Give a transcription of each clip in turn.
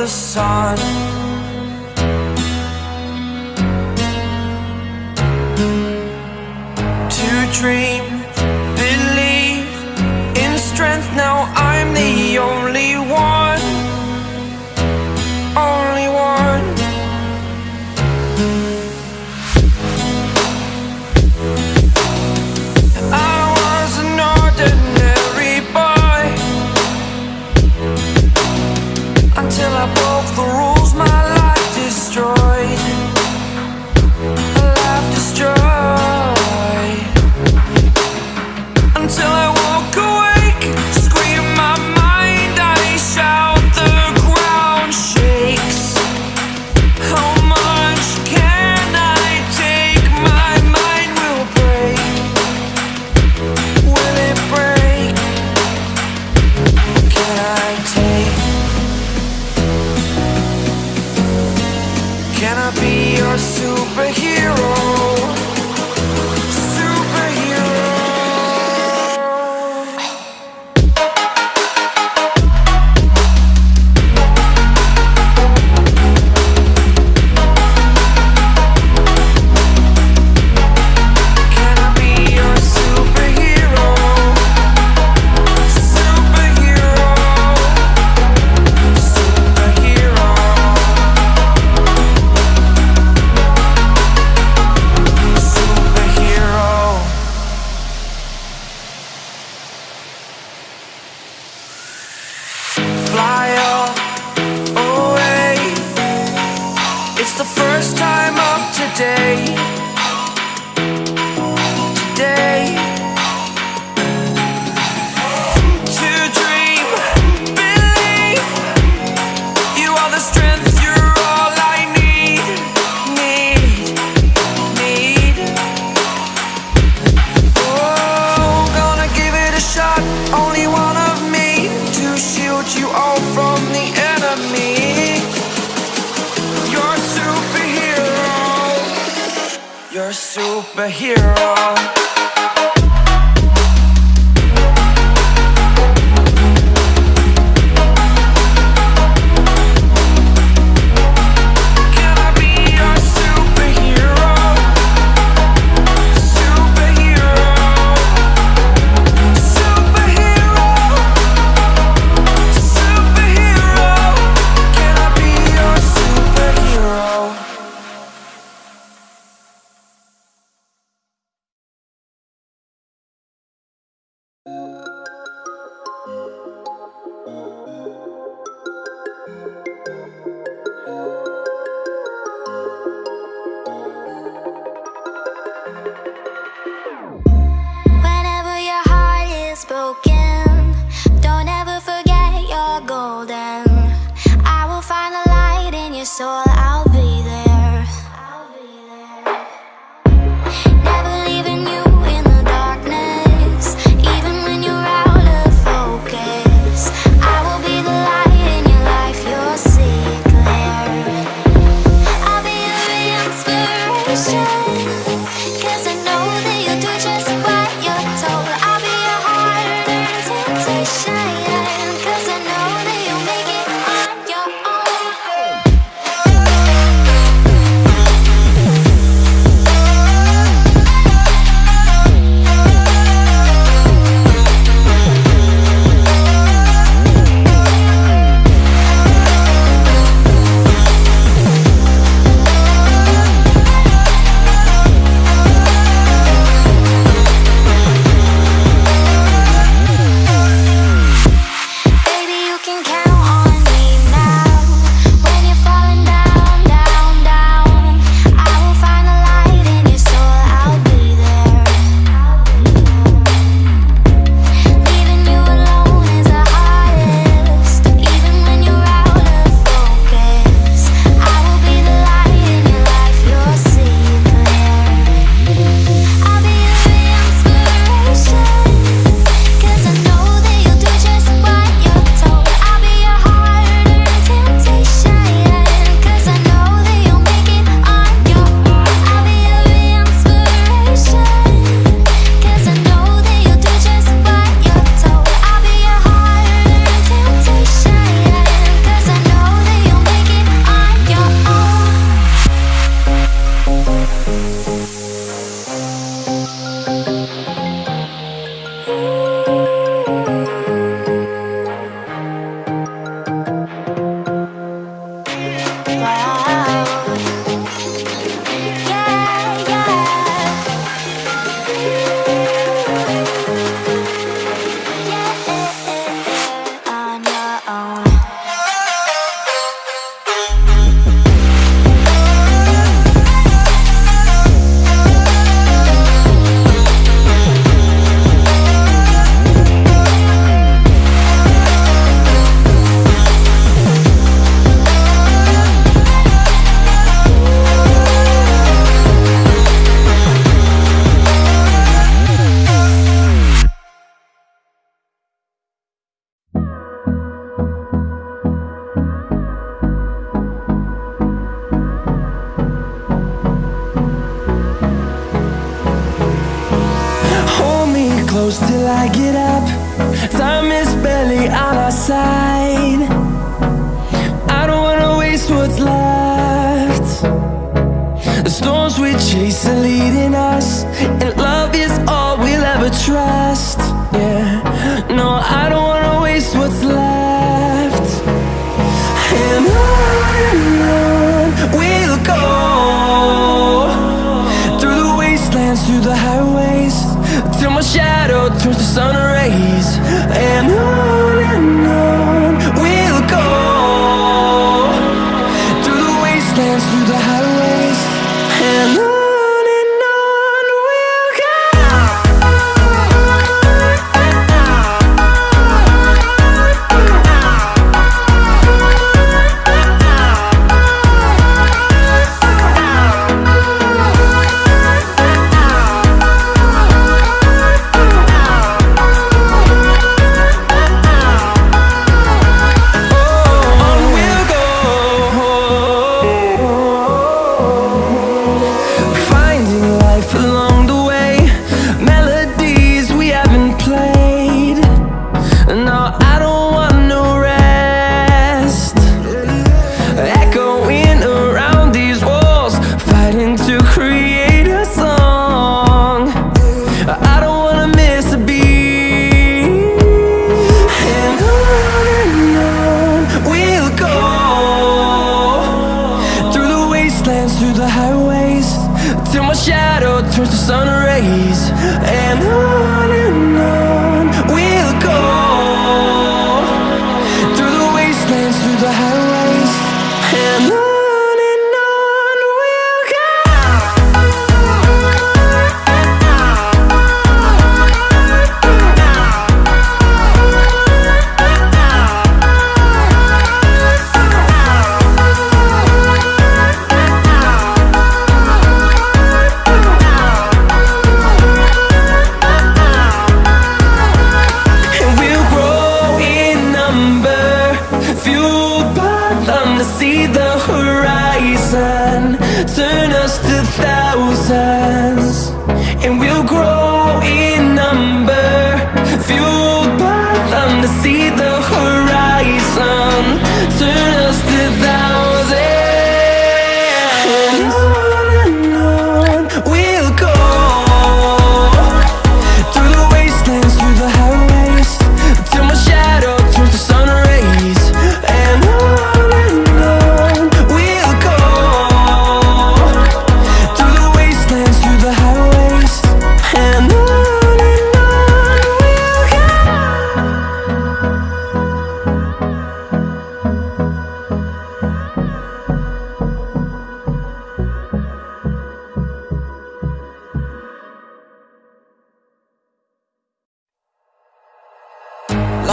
the sun. Superhero.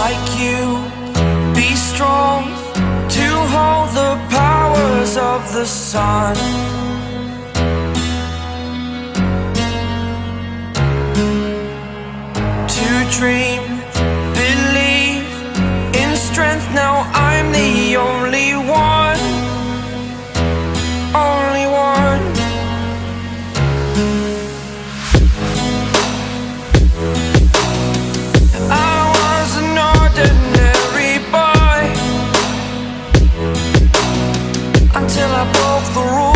like you. Be strong to hold the powers of the sun. To dream the rules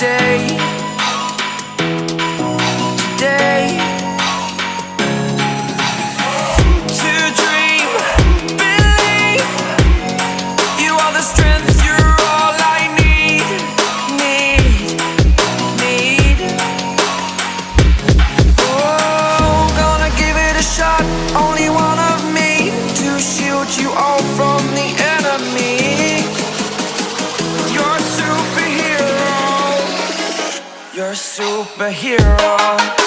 day. superhero.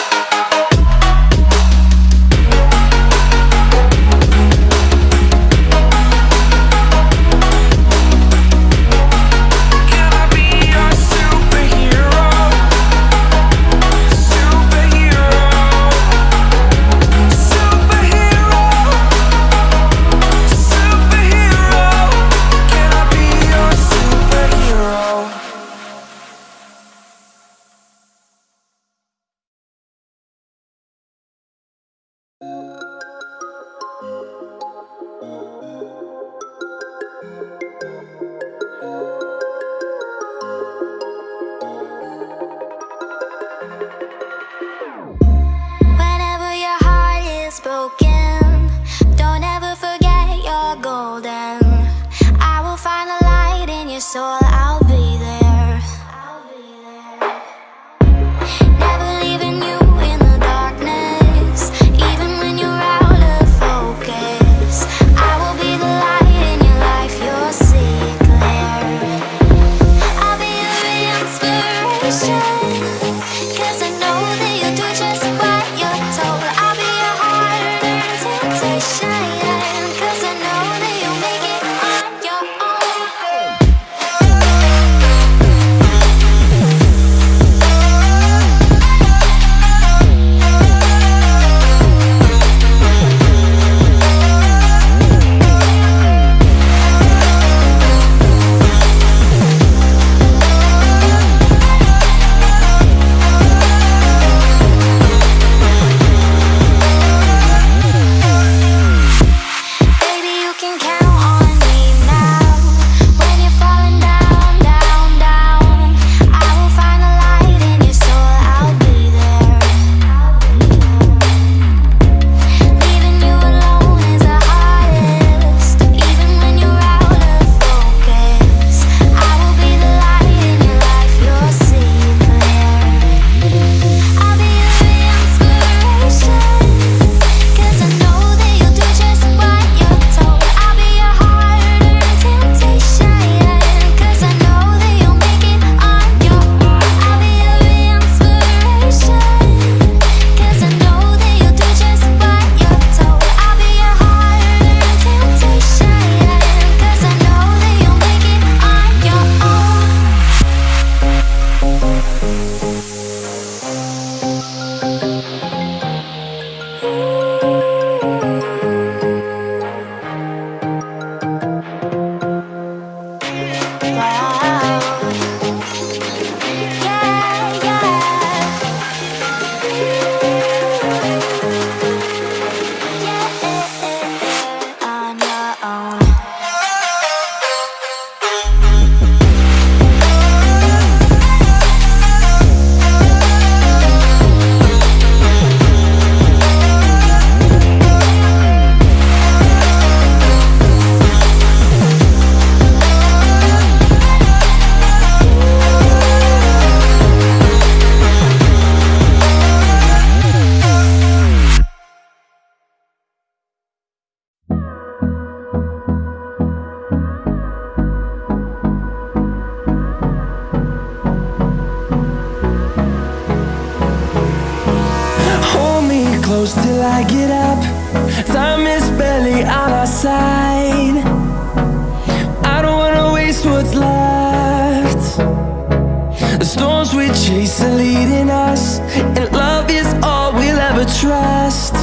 close till I get up. Time is barely on our side. I don't wanna waste what's left. The storms we chase are leading us And love is all we'll ever trust.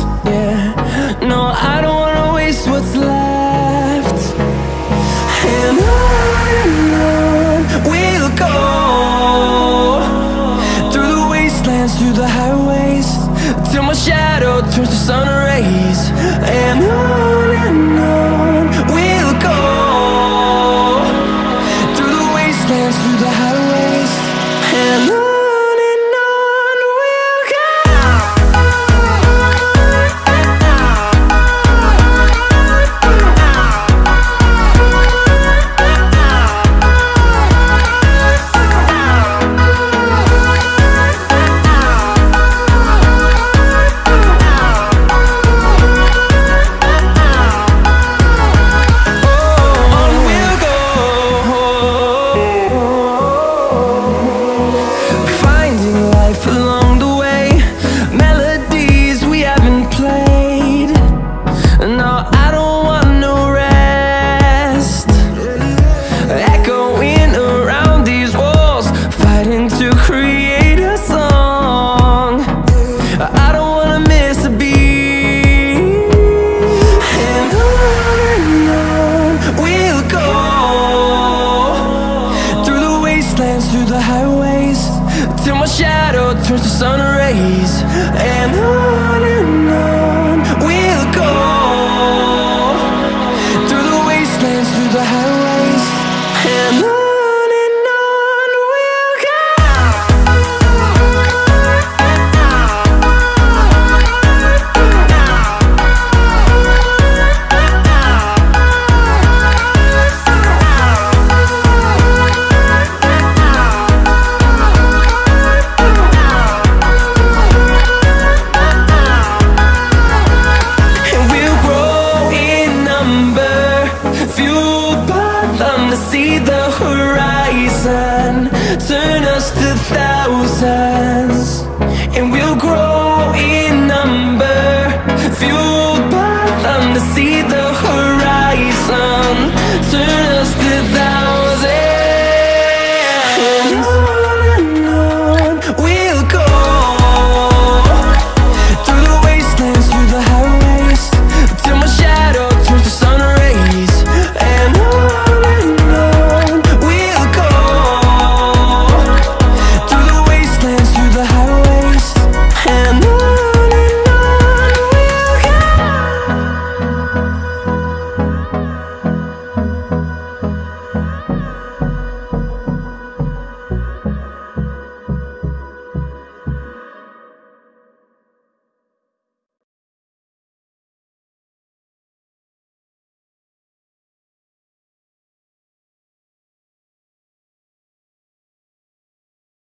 through the highways Till my shadow turns to sun rays. And on and on.